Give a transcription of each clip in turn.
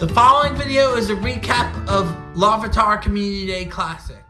The following video is a recap of Larvitar Community Day Classic.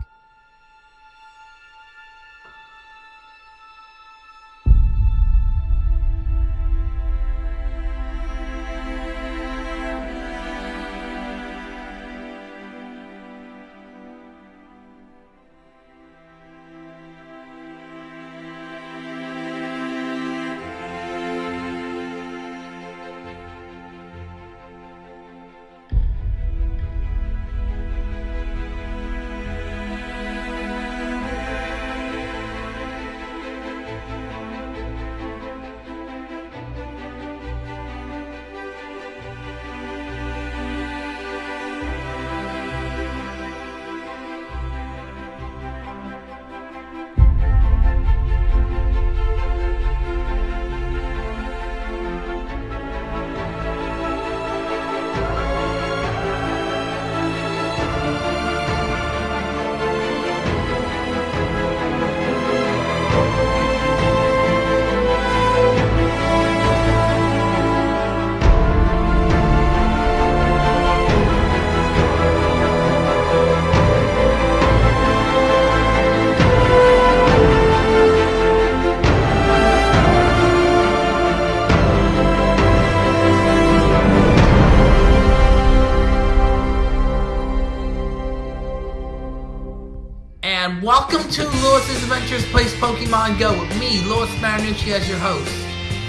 And welcome to Lewis's Adventures Place Pokemon Go with me, Lewis Marinucci as your host.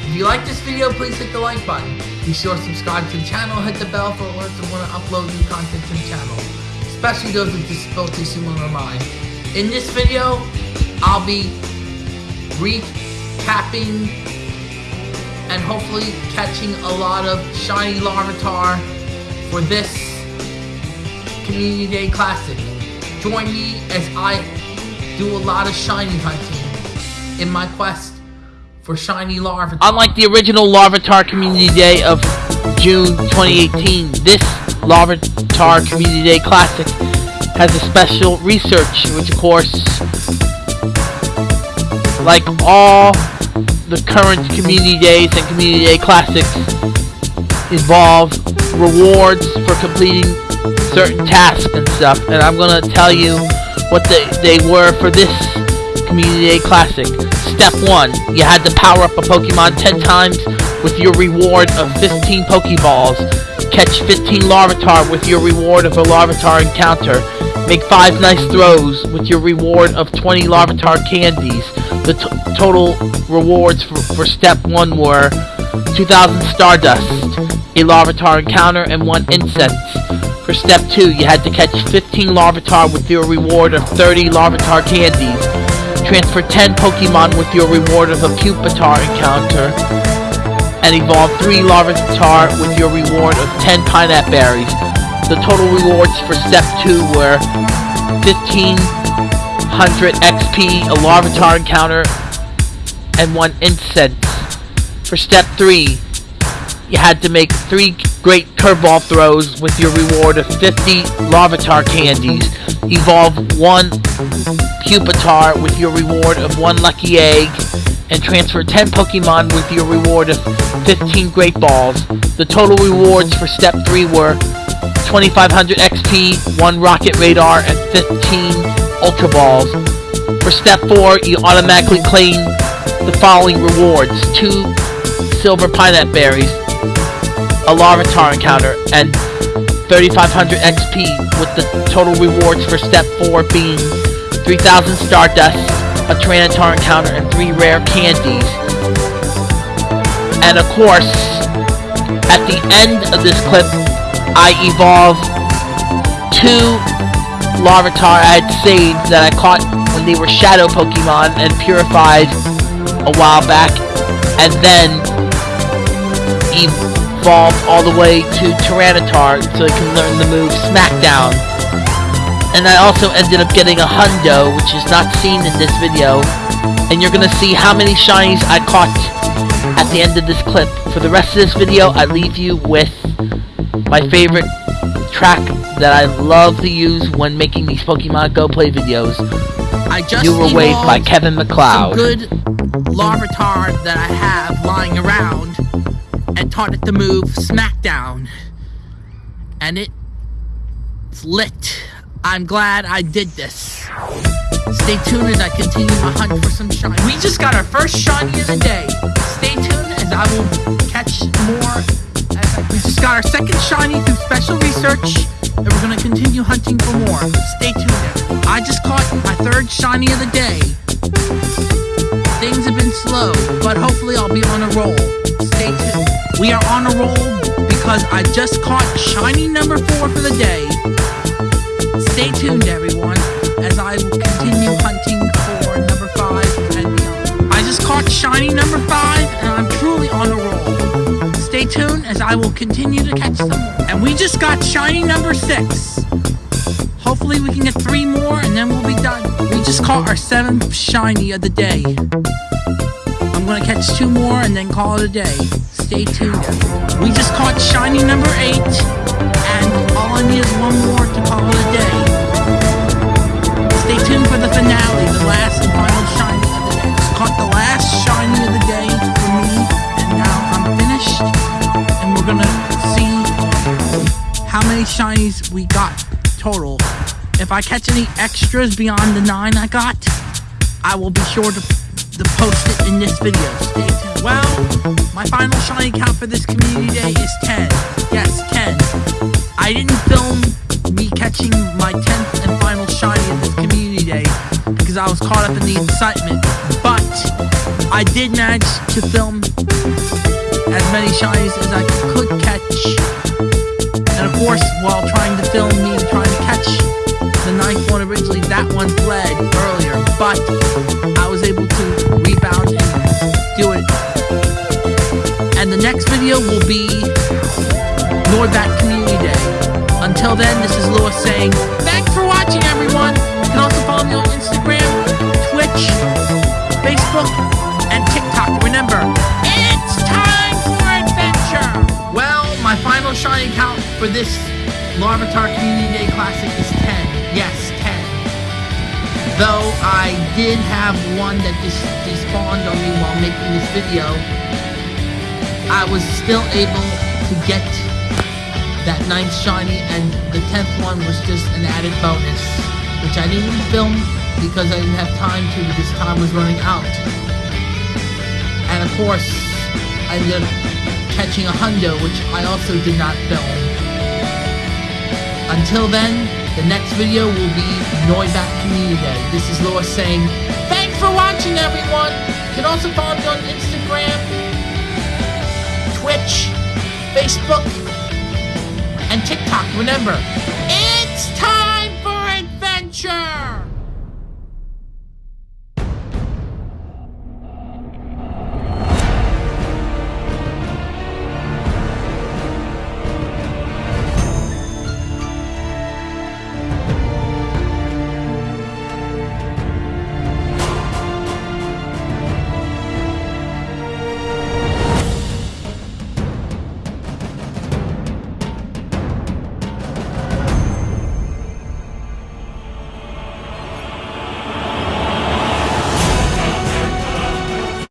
If you like this video, please hit the like button. Be sure to subscribe to the channel, hit the bell for alerts when I upload new content to the channel, especially those with disabilities similar to mine. In this video, I'll be recapping and hopefully catching a lot of shiny Larvitar for this Community Day Classic. Join me as I do a lot of shiny hunting in my quest for shiny Larvitar. Unlike the original Larvitar Community Day of June 2018, this Larvitar Community Day Classic has a special research, which of course, like all the current Community Days and Community Day Classics, involve rewards for completing certain tasks and stuff, and I'm gonna tell you what they, they were for this Community Day Classic. Step 1, you had to power up a Pokemon 10 times with your reward of 15 Pokeballs. Catch 15 Larvitar with your reward of a Larvitar encounter. Make 5 nice throws with your reward of 20 Larvitar candies. The total rewards for, for Step 1 were 2000 Stardust, a Larvitar encounter, and 1 Incense. For step 2, you had to catch 15 Larvitar with your reward of 30 Larvitar candies. Transfer 10 Pokemon with your reward of a Pupitar encounter. And evolve 3 Larvitar with your reward of 10 Pinap Berries. The total rewards for step 2 were 1500 XP, a Larvitar encounter, and 1 Incense. For step 3, you had to make 3 great curveball throws with your reward of 50 Larvitar candies. Evolve 1 Pupitar with your reward of 1 Lucky Egg. And transfer 10 Pokemon with your reward of 15 Great Balls. The total rewards for Step 3 were 2500 XP, 1 Rocket Radar, and 15 Ultra Balls. For Step 4, you automatically claim the following rewards. 2 Silver Pinap Berries, a Larvitar encounter, and 3500 XP, with the total rewards for Step 4 being 3000 Stardust, a Tyranitar encounter, and 3 rare candies. And of course, at the end of this clip, I evolved two Larvitar I had saved that I caught when they were Shadow Pokemon and purified a while back, and then evolved all the way to Tyranitar so it can learn the move Smackdown. And I also ended up getting a Hundo, which is not seen in this video. And you're gonna see how many shinies I caught at the end of this clip. For the rest of this video, I leave you with my favorite track that I love to use when making these Pokemon Go Play videos. I just you were waved by Kevin MacLeod. good Larvitar that I have lying around and taught it the move Smackdown. And it's lit. I'm glad I did this. Stay tuned as I continue my hunt for some shiny. We just got our first shiny of the day. Stay tuned as I will catch more. We just got our second shiny through special research, and we're gonna continue hunting for more. Stay tuned. I just caught my third shiny of the day. Things have been slow, but hopefully I'll be on a roll. Stay tuned. We are on a roll because I just caught shiny number four for the day. Stay tuned, everyone, as I will continue hunting for number five and beyond. I just caught shiny number five, and I'm truly on a roll. Stay tuned as I will continue to catch them. And we just got shiny number six. Hopefully we can get three more and then we'll be done. We just caught our seventh shiny of the day. I'm gonna catch two more and then call it a day. Stay tuned. We just caught shiny number eight, and all I need is one more to call it a day. Stay tuned for the finale, the last and final shiny of the day. Caught the last shiny of the day for me, and now I'm finished. And we're gonna see how many shinies we got total. If I catch any extras beyond the nine I got, I will be sure to, to post it in this video. Stay tuned. Well, my final shiny count for this community day is 10. Yes, 10. I didn't film me catching my 10th and final shiny in this community day because I was caught up in the excitement. But I did manage to film as many shinies as I could catch and of course, while trying to film me trying to catch the ninth one originally, that one fled earlier. But I was able to rebound and do it. And the next video will be Noibat Community Day. Until then, this is Lewis saying, thanks for watching, everyone. You can also follow me on Instagram, Twitch, Facebook, and TikTok. Remember, it's time for adventure! Well, my final shiny count for this Larvitar Community Day Classic is 10. Yes, 10. Though I did have one that just despawned on me while making this video, I was still able to get that ninth shiny, and the tenth one was just an added bonus, which I didn't film because I didn't have time to because time was running out. And of course, I ended up catching a hundo, which I also did not film. Until then, the next video will be Noibat Community Day. This is Lewis saying, thanks for watching everyone! You can also follow me on Instagram, Twitch, Facebook, and TikTok. Remember,